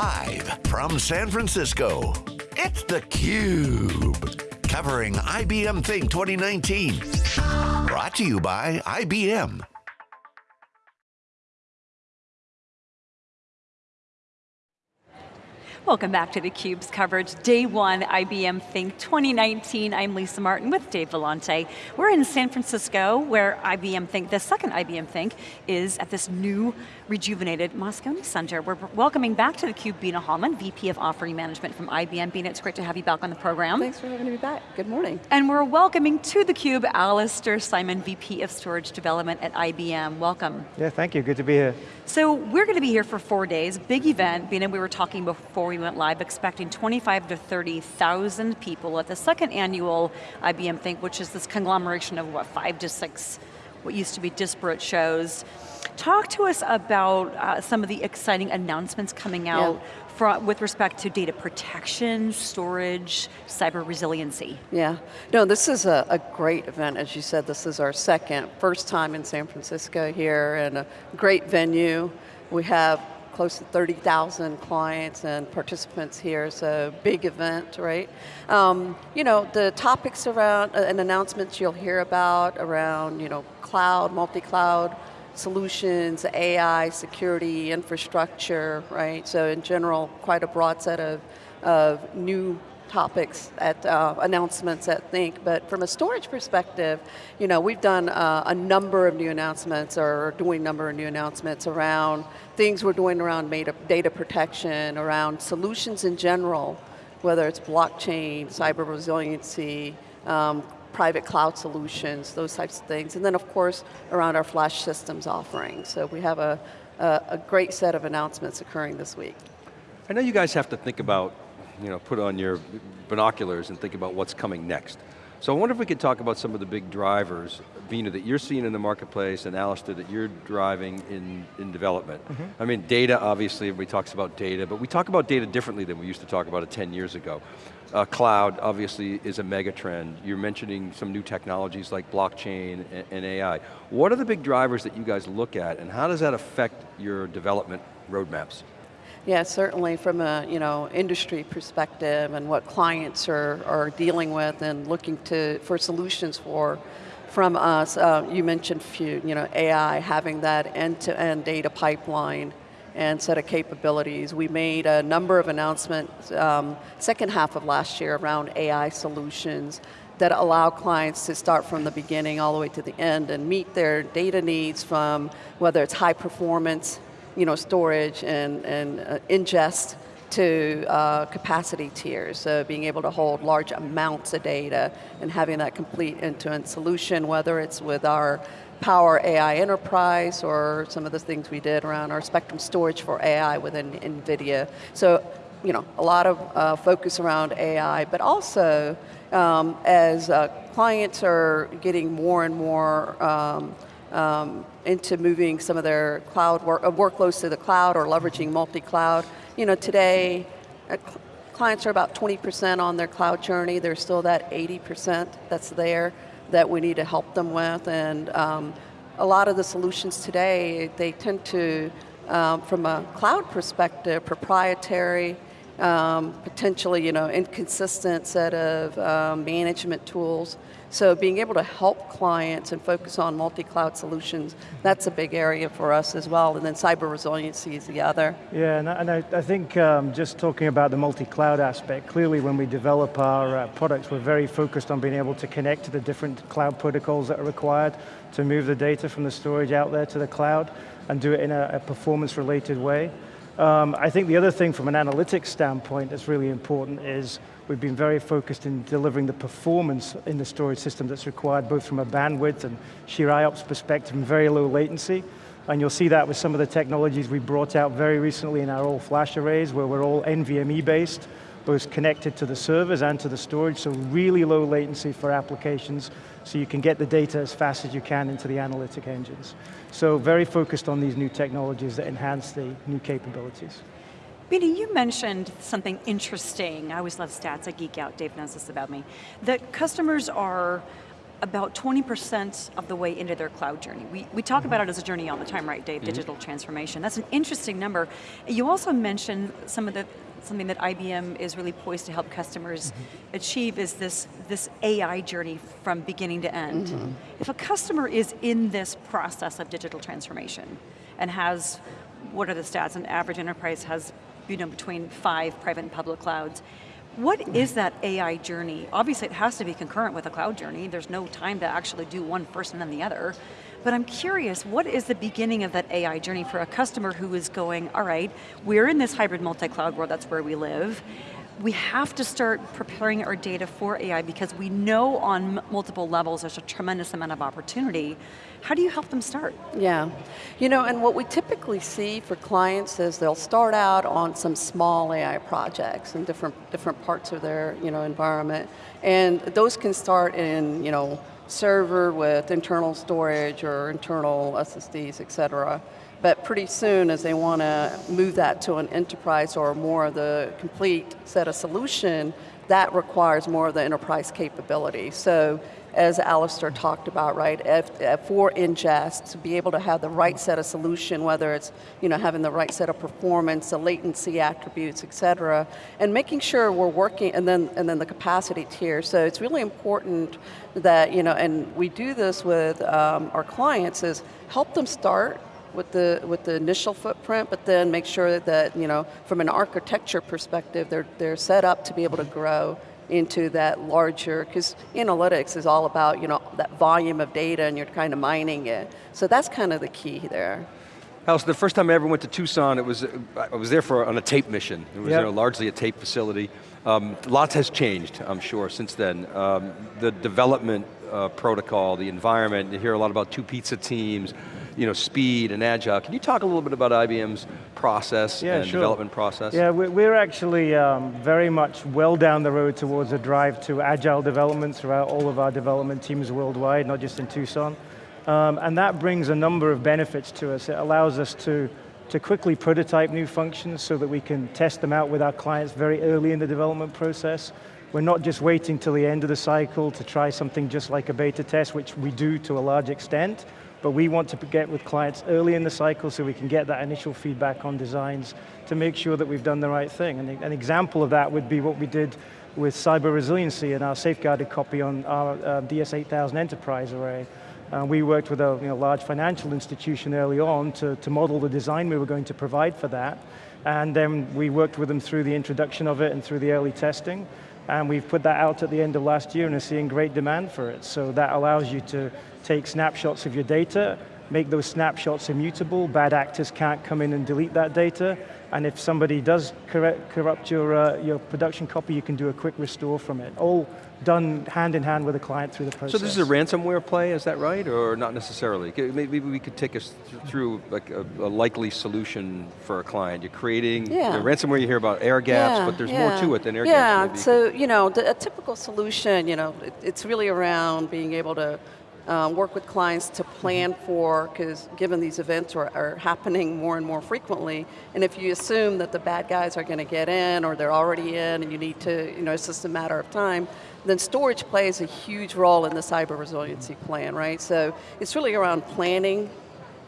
Live from San Francisco, it's theCUBE. Covering IBM Think 2019. Brought to you by IBM. Welcome back to theCUBE's coverage, day one, IBM Think 2019. I'm Lisa Martin with Dave Vellante. We're in San Francisco, where IBM Think, the second IBM Think, is at this new, rejuvenated Moscone Center. We're welcoming back to theCUBE Bina Hallman, VP of Offering Management from IBM. Bina, it's great to have you back on the program. Thanks for having me back, good morning. And we're welcoming to theCUBE, Alistair Symon, VP of Storage Development at IBM. Welcome. Yeah, thank you, good to be here. So we're going to be here for four days, big event. Bina, we were talking before we went live, expecting 25 to 30,000 people at the second annual IBM Think, which is this conglomeration of what, five to six, what used to be disparate shows. Talk to us about uh, some of the exciting announcements coming out yeah. from, with respect to data protection, storage, cyber resiliency. Yeah, no, this is a, a, great event. As you said, this is our second, first time in San Francisco here and a great venue. We have close to 30,000 clients and participants here, so big event, right? Um, you know, the topics around, uh, and announcements you'll hear about around, you know, cloud, multi-cloud solutions, AI, security, infrastructure, right? So in general, quite a broad set of, of new topics at uh, announcements at Think, but from a storage perspective, you know, we've done uh, a number of new announcements or doing a number of new announcements around things we're doing around data protection, around solutions in general, whether it's blockchain, cyber resiliency, um, private cloud solutions, those types of things. And then of course, around our flash systems offering. So we have a, a, a great set of announcements occurring this week. I know you guys have to think about you know, put on your binoculars and think about what's coming next. So I wonder if we could talk about some of the big drivers, Bina, that you're seeing in the marketplace and Alistair, that you're driving in, in development. Mm -hmm. I mean, data, obviously, everybody talks about data, but we talk about data differently than we used to talk about it 10 years ago. Uh, cloud, obviously, is a mega trend. You're mentioning some new technologies like blockchain and, and AI. What are the big drivers that you guys look at, and how does that affect your development roadmaps? Yeah, certainly from a you know industry perspective and what clients are, are dealing with and looking to for solutions for from us. Uh, you mentioned few, you know, AI having that end-to-end -end data pipeline and set of capabilities. We made a number of announcements um, second half of last year around AI solutions that allow clients to start from the beginning all the way to the end and meet their data needs from whether it's high performance you know, storage and, and uh, ingest to uh, capacity tiers, so being able to hold large amounts of data and having that complete end-to-end -end solution, whether it's with our Power AI Enterprise or some of the things we did around our Spectrum storage for AI within NVIDIA. So, you know, a lot of uh, focus around AI, but also um, as uh, clients are getting more and more um, um, into moving some of their cloud work, uh, workloads to the cloud or leveraging multi-cloud. You know, today, uh, clients are about 20% on their cloud journey. There's still that 80% that's there that we need to help them with. And um, a lot of the solutions today, they tend to, um, from a cloud perspective, proprietary, um, potentially you know, inconsistent set of um, management tools. So being able to help clients and focus on multi-cloud solutions, that's a big area for us as well, and then cyber resiliency is the other. Yeah, and I, and I, I think um, just talking about the multi-cloud aspect, clearly when we develop our uh, products, we're very focused on being able to connect to the different cloud protocols that are required to move the data from the storage out there to the cloud and do it in a, a performance-related way. Um, I think the other thing from an analytics standpoint that's really important is we've been very focused in delivering the performance in the storage system that's required both from a bandwidth and sheer IOPS perspective and very low latency. And you'll see that with some of the technologies we brought out very recently in our all flash arrays where we're all NVMe based, both connected to the servers and to the storage, so really low latency for applications, so you can get the data as fast as you can into the analytic engines. So very focused on these new technologies that enhance the new capabilities. Bina, you mentioned something interesting. I always love stats, I geek out, Dave knows this about me. That customers are about 20% of the way into their cloud journey. We, we talk about it as a journey all the time, right, Dave? Mm -hmm. Digital transformation. That's an interesting number. You also mentioned some of the something that IBM is really poised to help customers mm -hmm. achieve is this, this AI journey from beginning to end. Mm -hmm. If a customer is in this process of digital transformation and has, what are the stats, an average enterprise has you know, between five private and public clouds, what is that AI journey? Obviously it has to be concurrent with a cloud journey. There's no time to actually do one first and then the other. But I'm curious, what is the beginning of that AI journey for a customer who is going, all right, we're in this hybrid multi-cloud world, that's where we live we have to start preparing our data for AI because we know on multiple levels there's a tremendous amount of opportunity. How do you help them start? Yeah, you know, and what we typically see for clients is they'll start out on some small AI projects in different, different parts of their you know, environment. And those can start in, you know, server with internal storage or internal SSDs, et cetera. But pretty soon, as they want to move that to an enterprise or more of the complete set of solution, that requires more of the enterprise capability. So as Alistair talked about, right, for ingest, to be able to have the right set of solution, whether it's you know, having the right set of performance, the latency attributes, et cetera, and making sure we're working, and then, and then the capacity tier. So it's really important that, you know, and we do this with um, our clients, is help them start with the with the initial footprint, but then make sure that you know from an architecture perspective, they're they're set up to be able to grow into that larger, because analytics is all about you know that volume of data and you're kind of mining it. So that's kind of the key there. Alice, the first time I ever went to Tucson, it was I was there for on a tape mission. It was yep. you know, largely a tape facility. Um, lots has changed, I'm sure, since then. Um, the development uh, protocol, the environment, you hear a lot about two pizza teams, you know, speed and agile. Can you talk a little bit about IBM's process yeah, and sure. development process? Yeah, we're actually um, very much well down the road towards a drive to agile development throughout all of our development teams worldwide, not just in Tucson. Um, and that brings a number of benefits to us. It allows us to, to quickly prototype new functions so that we can test them out with our clients very early in the development process. We're not just waiting till the end of the cycle to try something just like a beta test, which we do to a large extent, but we want to get with clients early in the cycle so we can get that initial feedback on designs to make sure that we've done the right thing. And an example of that would be what we did with cyber resiliency and our safeguarded copy on our uh, DS8000 enterprise array. Uh, we worked with a you know, large financial institution early on to, to model the design we were going to provide for that. And then we worked with them through the introduction of it and through the early testing. And we've put that out at the end of last year and are seeing great demand for it. So that allows you to take snapshots of your data, make those snapshots immutable, bad actors can't come in and delete that data, and if somebody does corrupt your, uh, your production copy, you can do a quick restore from it. All done hand in hand with the client through the process. So this is a ransomware play, is that right, or not necessarily? Maybe we could take us through like a, a likely solution for a client. You're creating, yeah. you know, ransomware you hear about air gaps, yeah, but there's yeah. more to it than air yeah. gaps. Yeah, so you know, the, a typical solution, you know, it, it's really around being able to um, work with clients to plan for, because given these events are, are, happening more and more frequently, and if you assume that the bad guys are going to get in or they're already in and you need to, you know, it's just a matter of time, then storage plays a huge role in the cyber resiliency plan, right? So it's really around planning,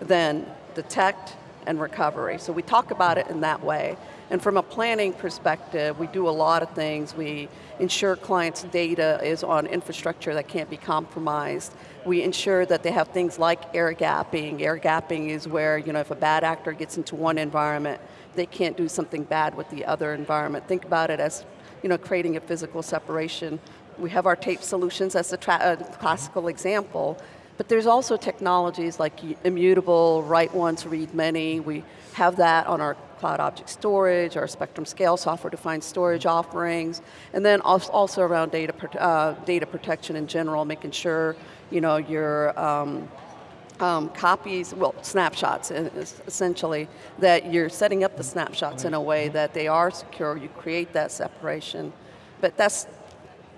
then detect, and recovery. So we talk about it in that way. And from a planning perspective, we do a lot of things. We ensure clients' data is on infrastructure that can't be compromised. We ensure that they have things like air gapping. Air gapping is where, you know, if a bad actor gets into one environment, they can't do something bad with the other environment. Think about it as, you know, creating a physical separation. We have our tape solutions as a, a uh, classical example, but there's also technologies like immutable, write once, read many. We have that on our cloud object storage, our Spectrum Scale software-defined storage offerings, and then also around data, uh, data protection in general, making sure you know, your um, um, copies, well, snapshots essentially, that you're setting up the snapshots in a way that they are secure, you create that separation. But that's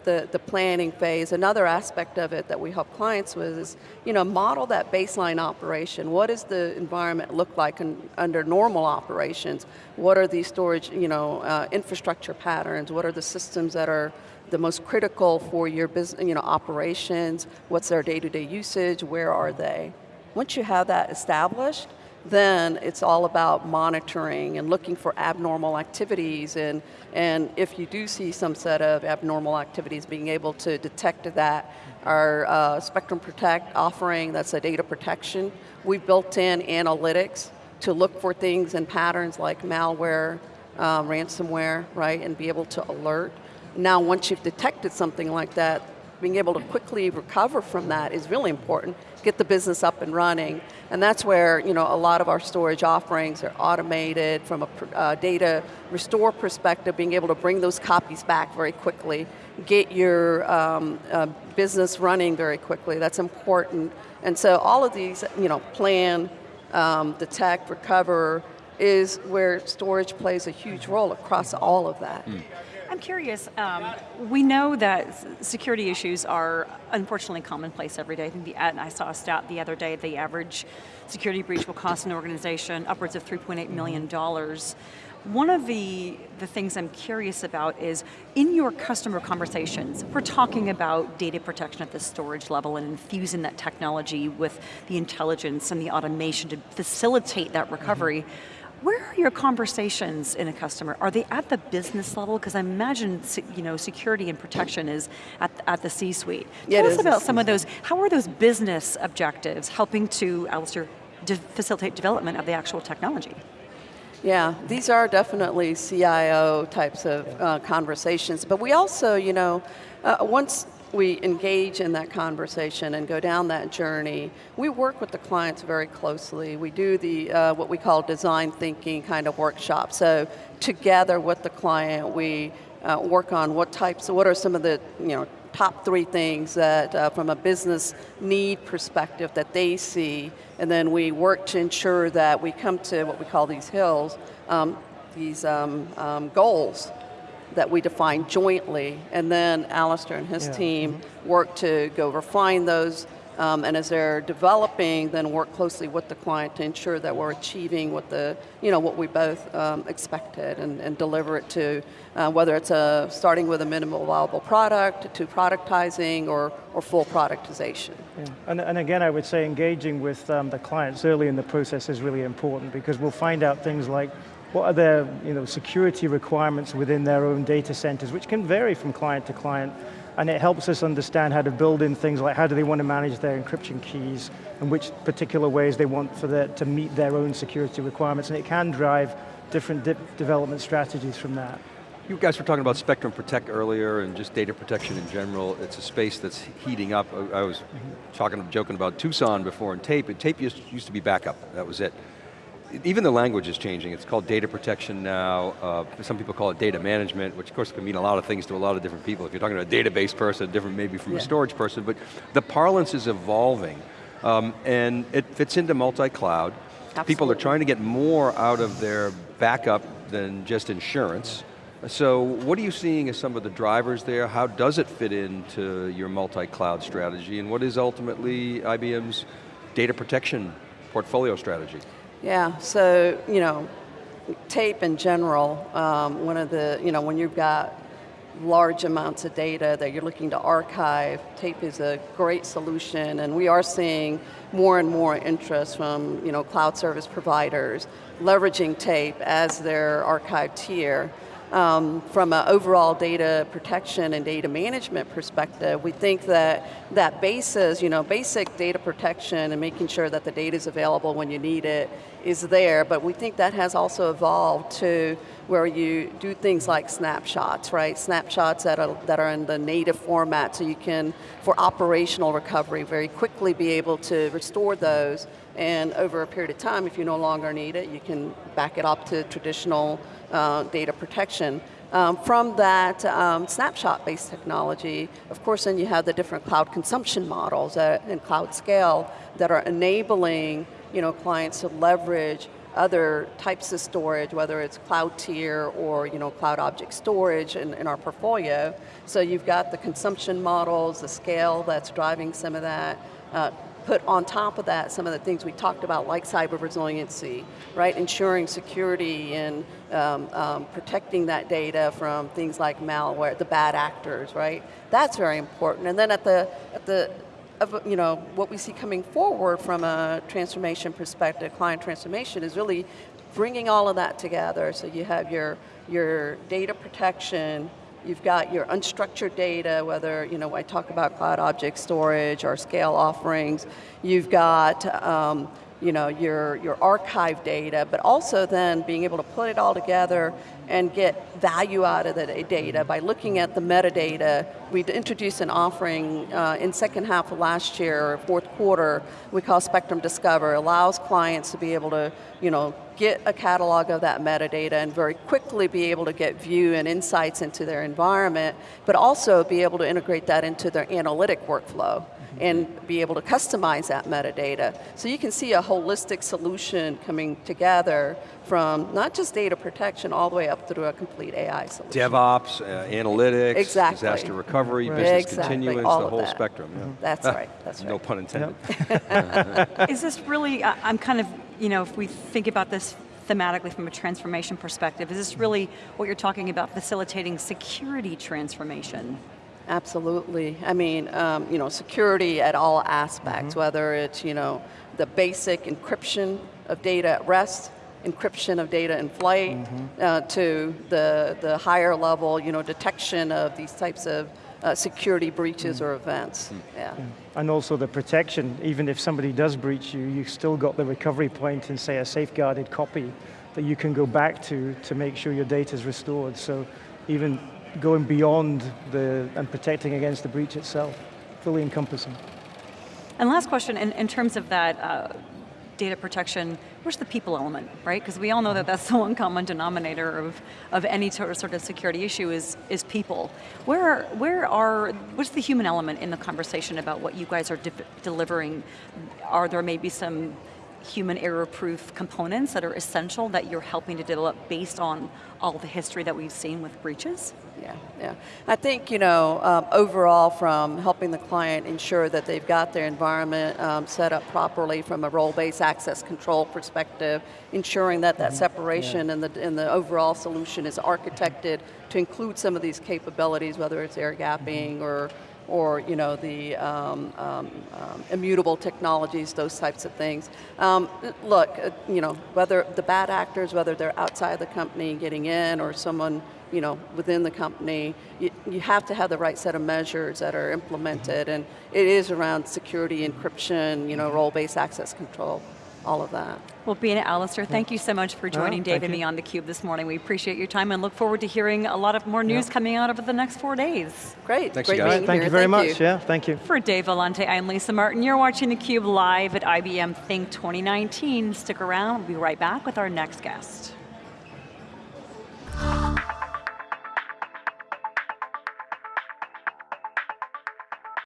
the, the planning phase. Another aspect of it that we help clients with is, you know, model that baseline operation. What does the environment look like in, under normal operations? What are the storage, you know, uh, infrastructure patterns? What are the systems that are the most critical for your business, you know, operations? What's their day-to-day -day usage? Where are they? Once you have that established, then it's all about monitoring and looking for abnormal activities and, and if you do see some set of abnormal activities, being able to detect that. Our uh, Spectrum Protect offering, that's a data protection, we've built in analytics to look for things and patterns like malware, um, ransomware, right, and be able to alert. Now once you've detected something like that, being able to quickly recover from that is really important, get the business up and running, and that's where you know, a lot of our storage offerings are automated from a uh, data restore perspective, being able to bring those copies back very quickly, get your um, uh, business running very quickly, that's important. And so all of these, you know, plan, um, detect, recover, is where storage plays a huge role across all of that. Mm. I'm curious, um, we know that security issues are unfortunately commonplace every day. I think the, and I saw a stat the other day, the average security breach will cost an organization upwards of $3.8 million. One of the, the things I'm curious about is, in your customer conversations, we're talking about data protection at the storage level and infusing that technology with the intelligence and the automation to facilitate that recovery. Mm -hmm where are your conversations in a customer? Are they at the business level? Because I imagine you know, security and protection is at, at the C-suite. Yeah, Tell us about some of those, how are those business objectives helping to, Alistair, to facilitate development of the actual technology? Yeah, these are definitely CIO types of uh, conversations, but we also, you know, uh, once we engage in that conversation and go down that journey, we work with the clients very closely. We do the uh, what we call design thinking kind of workshop. So together with the client, we uh, work on what types, what are some of the you know top three things that uh, from a business need perspective that they see, and then we work to ensure that we come to what we call these hills, um, these um, um, goals that we define jointly, and then Alistair and his yeah. team mm -hmm. work to go refine those, um, and as they're developing, then work closely with the client to ensure that we're achieving what the, you know, what we both um, expected and, and, deliver it to, uh, whether it's a, starting with a minimal viable product, to productizing, or, or full productization. Yeah. And, and again, I would say engaging with um, the clients early in the process is really important because we'll find out things like what are their you know, security requirements within their own data centers, which can vary from client to client, and it helps us understand how to build in things like how do they want to manage their encryption keys, and which particular ways they want for the, to meet their own security requirements, and it can drive different de development strategies from that. You guys were talking about Spectrum Protect earlier and just data protection in general. It's a space that's heating up. I was mm -hmm. talking, joking about Tucson before and tape. Tape used, used to be backup, that was it even the language is changing. It's called data protection now. Uh, some people call it data management, which of course can mean a lot of things to a lot of different people. If you're talking to a database person, different maybe from yeah. a storage person, but the parlance is evolving. Um, and it fits into multi-cloud. People are trying to get more out of their backup than just insurance. So what are you seeing as some of the drivers there? How does it fit into your multi-cloud strategy? And what is ultimately IBM's data protection portfolio strategy? Yeah, so, you know, tape in general, um, one of the, you know, when you've got large amounts of data that you're looking to archive, tape is a great solution and we are seeing more and more interest from, you know, cloud service providers leveraging tape as their archive tier um, from an overall data protection and data management perspective, we think that that basis, you know, basic data protection and making sure that the data is available when you need it is there, but we think that has also evolved to where you do things like snapshots, right? Snapshots that are, that are in the native format so you can, for operational recovery, very quickly be able to restore those and over a period of time, if you no longer need it, you can back it up to traditional uh, data protection. Um, from that um, snapshot-based technology, of course then you have the different cloud consumption models uh, and cloud scale that are enabling you know, clients to leverage other types of storage, whether it's cloud tier or you know, cloud object storage in, in our portfolio. So you've got the consumption models, the scale that's driving some of that. Uh, put on top of that some of the things we talked about like cyber resiliency, right? Ensuring security and um, um, protecting that data from things like malware, the bad actors, right? That's very important. And then at the, at the of you know, what we see coming forward from a transformation perspective, client transformation, is really bringing all of that together. So you have your, your data protection, you've got your unstructured data, whether, you know, I talk about cloud object storage or scale offerings, you've got um, you know, your, your archive data, but also then being able to put it all together and get value out of the data by looking at the metadata. We introduced an offering uh, in second half of last year, fourth quarter, we call Spectrum Discover, allows clients to be able to, you know, get a catalog of that metadata and very quickly be able to get view and insights into their environment, but also be able to integrate that into their analytic workflow and be able to customize that metadata. So you can see a holistic solution coming together from not just data protection all the way up through a complete AI solution. DevOps, uh, analytics, exactly. disaster recovery, right. business exactly. continuance, all the whole that. spectrum. Yeah. That's right, that's right. No pun intended. Yep. Is this really, I'm kind of, you know, if we think about this thematically from a transformation perspective, is this really what you're talking about, facilitating security transformation? Absolutely. I mean, um, you know, security at all aspects, mm -hmm. whether it's, you know, the basic encryption of data at rest, encryption of data in flight, mm -hmm. uh, to the, the higher level, you know, detection of these types of uh, security breaches mm. or events, mm. yeah. yeah. And also the protection, even if somebody does breach you, you've still got the recovery point in say a safeguarded copy that you can go back to to make sure your data is restored. So even going beyond the, and protecting against the breach itself, fully encompassing. And last question, in, in terms of that uh, data protection, where's the people element, right? Because we all know that that's the one common denominator of, of any sort of, security issue is, is people. Where, where are, what's the human element in the conversation about what you guys are de delivering? Are there maybe some human error-proof components that are essential that you're helping to develop based on all the history that we've seen with breaches? Yeah, yeah. I think, you know, um, overall from helping the client ensure that they've got their environment um, set up properly from a role-based access control perspective, ensuring that that mm-hmm. separation yeah. and, the, and the overall solution is architected to include some of these capabilities, whether it's air gapping mm -hmm. or or you know, the um, um, um, immutable technologies, those types of things. Um, look, uh, you know, whether the bad actors, whether they're outside the company getting in or someone you know, within the company, you, you have to have the right set of measures that are implemented and it is around security, encryption, you know, role-based access control all of that. Well, Bina, Alistair, thank you so much for joining oh, Dave and me on theCUBE this morning. We appreciate your time and look forward to hearing a lot of more news coming out over the next four days. Great, Thanks great guys. being Thank here. you very thank much, you. yeah, thank you. For Dave Vellante, I'm Lisa Martin. You're watching theCUBE live at IBM Think 2019. Stick around, we'll be right back with our next guest.